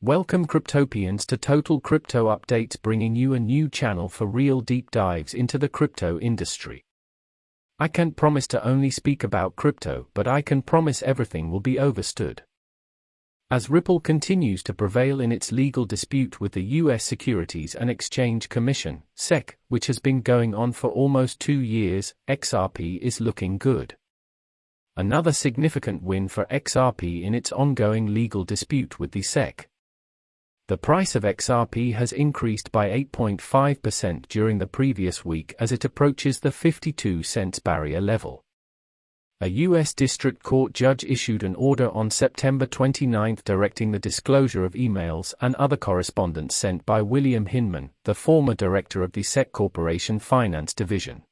Welcome Cryptopians to Total Crypto Updates bringing you a new channel for real deep dives into the crypto industry. I can't promise to only speak about crypto, but I can promise everything will be overstood. As Ripple continues to prevail in its legal dispute with the U.S. Securities and Exchange Commission, SEC, which has been going on for almost two years, XRP is looking good. Another significant win for XRP in its ongoing legal dispute with the SEC. The price of XRP has increased by 8.5% during the previous week as it approaches the 52 cents barrier level. A U.S. District Court judge issued an order on September 29 directing the disclosure of emails and other correspondence sent by William Hinman, the former director of the SEC Corporation Finance Division.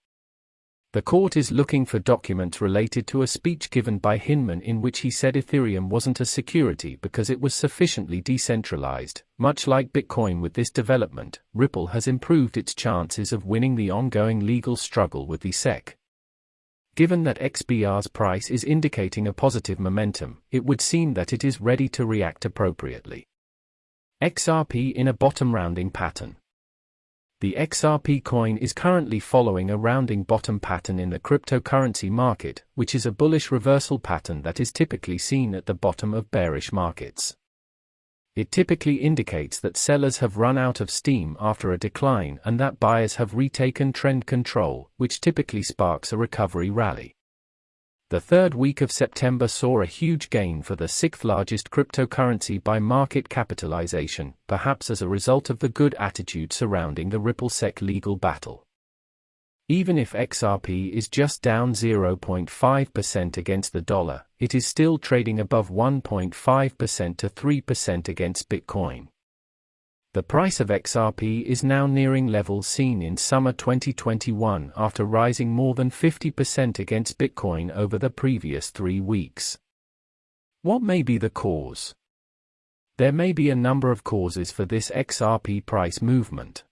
The court is looking for documents related to a speech given by Hinman in which he said Ethereum wasn't a security because it was sufficiently decentralized. Much like Bitcoin with this development, Ripple has improved its chances of winning the ongoing legal struggle with the SEC. Given that XRP's price is indicating a positive momentum, it would seem that it is ready to react appropriately. XRP in a bottom rounding pattern. The XRP coin is currently following a rounding bottom pattern in the cryptocurrency market, which is a bullish reversal pattern that is typically seen at the bottom of bearish markets. It typically indicates that sellers have run out of steam after a decline and that buyers have retaken trend control, which typically sparks a recovery rally. The third week of September saw a huge gain for the sixth largest cryptocurrency by market capitalization, perhaps as a result of the good attitude surrounding the Ripple-SEC legal battle. Even if XRP is just down 0.5% against the dollar, it is still trading above 1.5% to 3% against Bitcoin. The price of XRP is now nearing levels seen in summer 2021 after rising more than 50% against Bitcoin over the previous three weeks. What may be the cause? There may be a number of causes for this XRP price movement.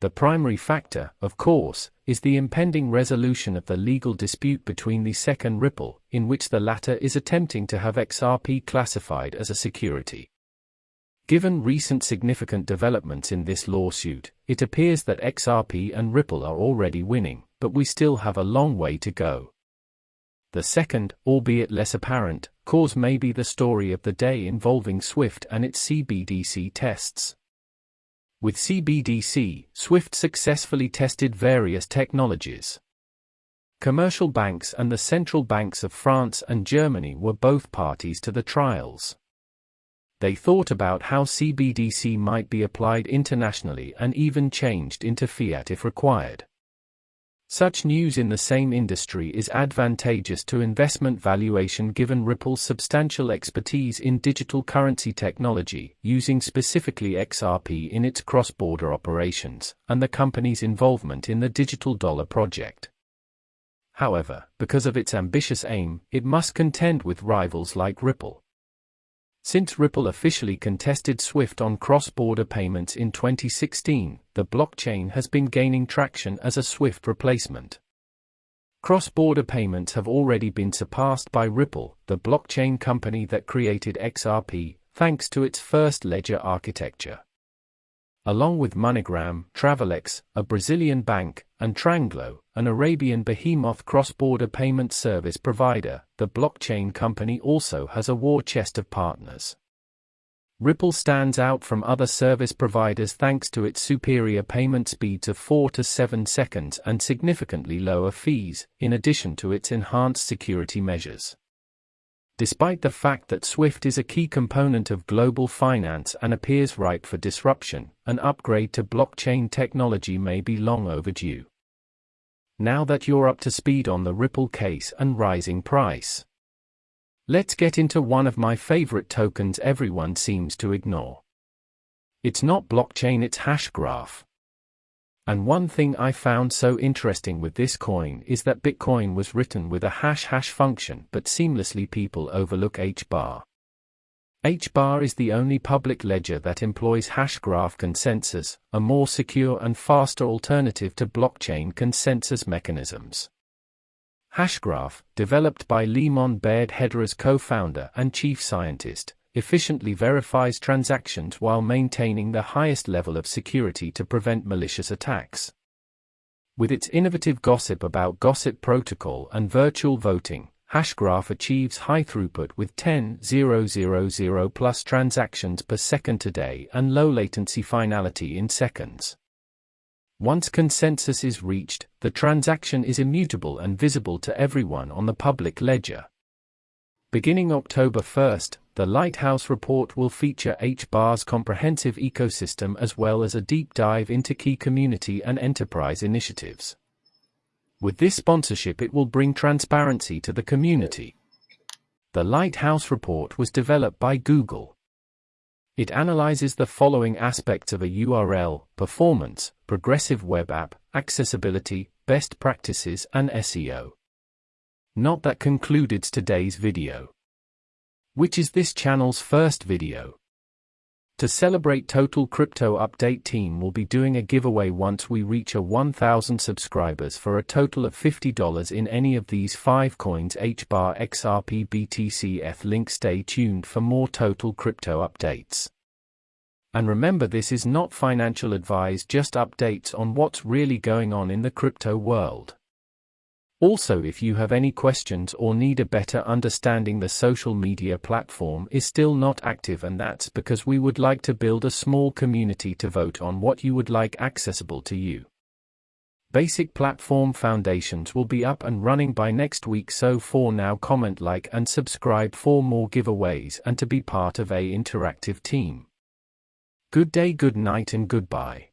The primary factor, of course, is the impending resolution of the legal dispute between the SEC and Ripple, in which the latter is attempting to have XRP classified as a security. Given recent significant developments in this lawsuit, it appears that XRP and Ripple are already winning, but we still have a long way to go. The second, albeit less apparent, cause may be the story of the day involving SWIFT and its CBDC tests. With CBDC, SWIFT successfully tested various technologies. Commercial banks and the central banks of France and Germany were both parties to the trials they thought about how CBDC might be applied internationally and even changed into fiat if required. Such news in the same industry is advantageous to investment valuation given Ripple's substantial expertise in digital currency technology, using specifically XRP in its cross border operations, and the company's involvement in the digital dollar project. However, because of its ambitious aim, it must contend with rivals like Ripple. Since Ripple officially contested SWIFT on cross-border payments in 2016, the blockchain has been gaining traction as a SWIFT replacement. Cross-border payments have already been surpassed by Ripple, the blockchain company that created XRP, thanks to its first ledger architecture along with MoneyGram, Travelex, a Brazilian bank, and Tranglo, an Arabian behemoth cross-border payment service provider, the blockchain company also has a war chest of partners. Ripple stands out from other service providers thanks to its superior payment speeds of 4 to 7 seconds and significantly lower fees, in addition to its enhanced security measures. Despite the fact that SWIFT is a key component of global finance and appears ripe for disruption, an upgrade to blockchain technology may be long overdue. Now that you're up to speed on the Ripple case and rising price, let's get into one of my favorite tokens everyone seems to ignore. It's not blockchain, it's Hashgraph. And one thing I found so interesting with this coin is that Bitcoin was written with a hash hash function but seamlessly people overlook H-bar. H-bar is the only public ledger that employs hashgraph consensus, a more secure and faster alternative to blockchain consensus mechanisms. Hashgraph, developed by Leemon Baird Hedera's co-founder and chief scientist, efficiently verifies transactions while maintaining the highest level of security to prevent malicious attacks. With its innovative gossip about gossip protocol and virtual voting, Hashgraph achieves high throughput with 10,000 plus transactions per second today and low latency finality in seconds. Once consensus is reached, the transaction is immutable and visible to everyone on the public ledger. Beginning October 1st, the Lighthouse report will feature HBAR's comprehensive ecosystem as well as a deep dive into key community and enterprise initiatives. With this sponsorship it will bring transparency to the community. The Lighthouse report was developed by Google. It analyzes the following aspects of a URL, performance, progressive web app, accessibility, best practices and SEO. Not that concluded today's video. Which is this channel's first video. To celebrate Total Crypto Update team will be doing a giveaway once we reach a 1000 subscribers for a total of $50 in any of these 5 coins HBAR XRP BTC ETH link stay tuned for more Total Crypto updates. And remember this is not financial advice just updates on what's really going on in the crypto world. Also if you have any questions or need a better understanding the social media platform is still not active and that's because we would like to build a small community to vote on what you would like accessible to you. Basic platform foundations will be up and running by next week so for now comment like and subscribe for more giveaways and to be part of a interactive team. Good day good night and goodbye.